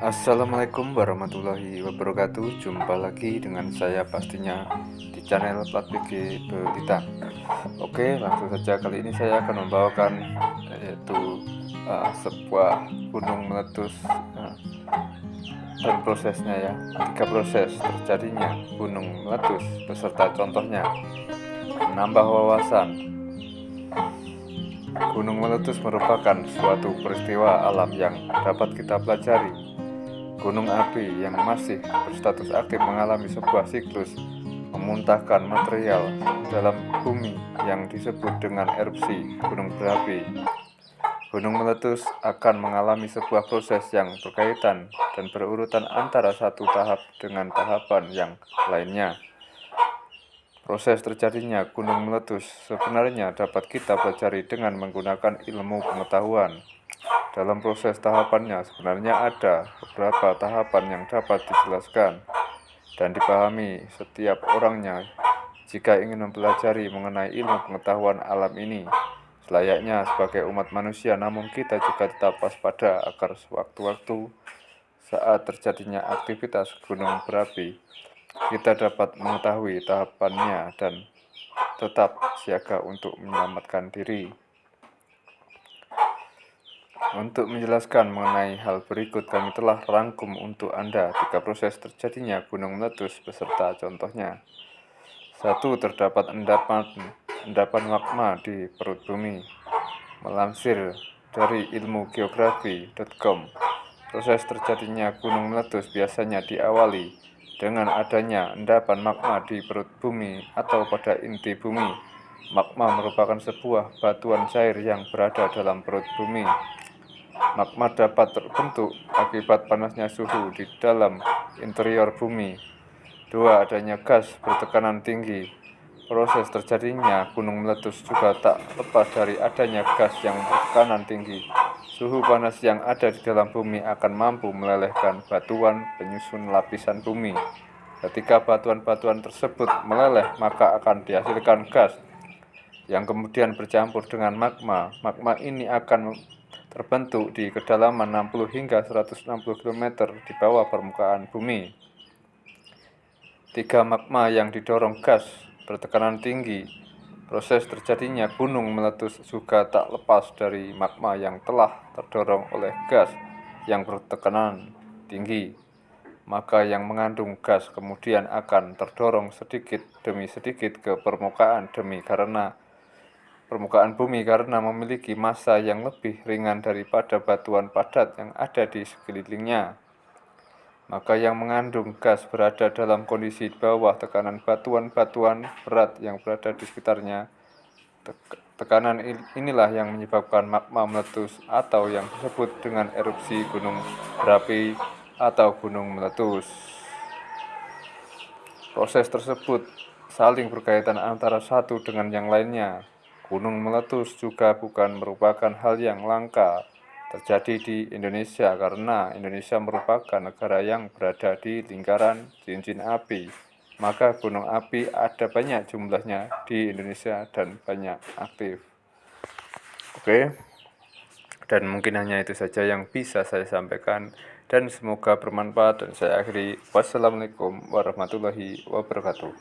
Assalamualaikum warahmatullahi wabarakatuh. Jumpa lagi dengan saya pastinya di channel Plat BG Belita Oke langsung saja kali ini saya akan membawakan yaitu uh, sebuah gunung meletus uh, dan prosesnya ya Tiga proses terjadinya gunung meletus beserta contohnya. Menambah wawasan. Gunung meletus merupakan suatu peristiwa alam yang dapat kita pelajari. Gunung api yang masih berstatus aktif mengalami sebuah siklus memuntahkan material dalam bumi yang disebut dengan erupsi gunung berapi. Gunung meletus akan mengalami sebuah proses yang berkaitan dan berurutan antara satu tahap dengan tahapan yang lainnya. Proses terjadinya gunung meletus sebenarnya dapat kita pelajari dengan menggunakan ilmu pengetahuan. Dalam proses tahapannya sebenarnya ada beberapa tahapan yang dapat dijelaskan dan dipahami setiap orangnya jika ingin mempelajari mengenai ilmu pengetahuan alam ini. Selayaknya sebagai umat manusia namun kita juga tetap waspada agar sewaktu-waktu saat terjadinya aktivitas gunung berapi kita dapat mengetahui tahapannya dan tetap siaga untuk menyelamatkan diri. Untuk menjelaskan mengenai hal berikut, kami telah rangkum untuk Anda tiga proses terjadinya gunung meletus beserta contohnya. Satu, terdapat endapan, endapan magma di perut bumi. Melansir dari ilmu geografi.com, proses terjadinya gunung meletus biasanya diawali dengan adanya endapan magma di perut bumi atau pada inti bumi. Magma merupakan sebuah batuan cair yang berada dalam perut bumi. Magma dapat terbentuk akibat panasnya suhu di dalam interior bumi. Dua, adanya gas bertekanan tinggi. Proses terjadinya gunung meletus juga tak lepas dari adanya gas yang bertekanan tinggi. Suhu panas yang ada di dalam bumi akan mampu melelehkan batuan penyusun lapisan bumi. Ketika batuan-batuan tersebut meleleh, maka akan dihasilkan gas yang kemudian bercampur dengan magma. Magma ini akan terbentuk di kedalaman 60 hingga 160 km di bawah permukaan bumi. Tiga magma yang didorong gas bertekanan tinggi Proses terjadinya gunung meletus juga tak lepas dari magma yang telah terdorong oleh gas yang bertekanan tinggi. Maka yang mengandung gas kemudian akan terdorong sedikit demi sedikit ke permukaan demi karena permukaan bumi karena memiliki massa yang lebih ringan daripada batuan padat yang ada di sekelilingnya maka yang mengandung gas berada dalam kondisi di bawah tekanan batuan-batuan berat yang berada di sekitarnya. Tekanan inilah yang menyebabkan magma meletus atau yang disebut dengan erupsi gunung berapi atau gunung meletus. Proses tersebut saling berkaitan antara satu dengan yang lainnya. Gunung meletus juga bukan merupakan hal yang langka terjadi di Indonesia karena Indonesia merupakan negara yang berada di lingkaran cincin api. Maka gunung api ada banyak jumlahnya di Indonesia dan banyak aktif. Oke. Dan mungkin hanya itu saja yang bisa saya sampaikan dan semoga bermanfaat dan saya akhiri wassalamualaikum warahmatullahi wabarakatuh.